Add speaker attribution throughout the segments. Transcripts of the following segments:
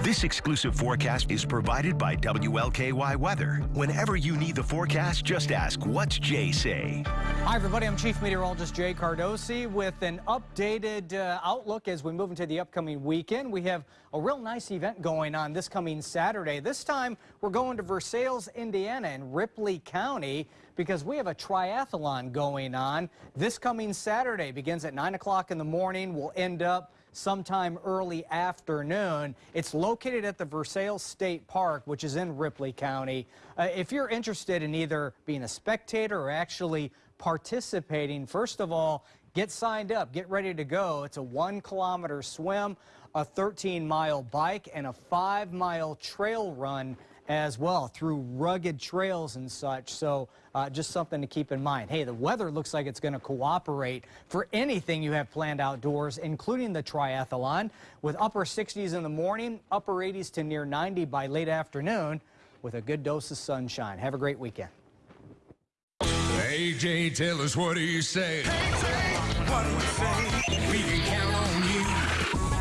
Speaker 1: This exclusive forecast is provided by WLKY Weather. Whenever you need the forecast, just ask, what's Jay say?
Speaker 2: Hi, everybody. I'm Chief Meteorologist Jay Cardosi with an updated uh, outlook as we move into the upcoming weekend. We have a real nice event going on this coming Saturday. This time, we're going to Versailles, Indiana in Ripley County because we have a triathlon going on. This coming Saturday begins at 9 o'clock in the morning. We'll end up sometime early afternoon. It's located at the Versailles State Park, which is in Ripley County. Uh, if you're interested in either being a spectator or actually participating, first of all, get signed up, get ready to go. It's a one kilometer swim, a 13 mile bike, and a five mile trail run as well through rugged trails and such. So uh, just something to keep in mind. Hey, the weather looks like it's going to cooperate for anything you have planned outdoors, including the triathlon, with upper 60s in the morning, upper 80s to near 90 by late afternoon, with a good dose of sunshine. Have a great weekend.
Speaker 3: AJ, tell us what do you say? what do we say?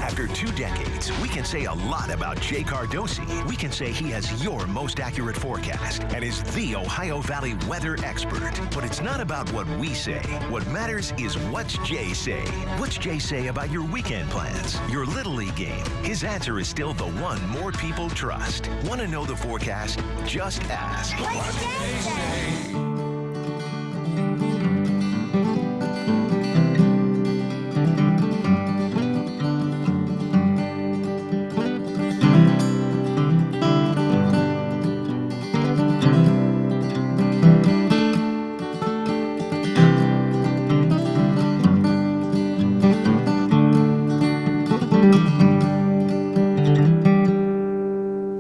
Speaker 1: After two decades, we can say a lot about Jay Cardosi. We can say he has your most accurate forecast and is the Ohio Valley weather expert. But it's not about what we say. What matters is what's Jay say. What's Jay say about your weekend plans, your Little League game? His answer is still the one more people trust. Want to know the forecast? Just ask.
Speaker 4: What's Jay say?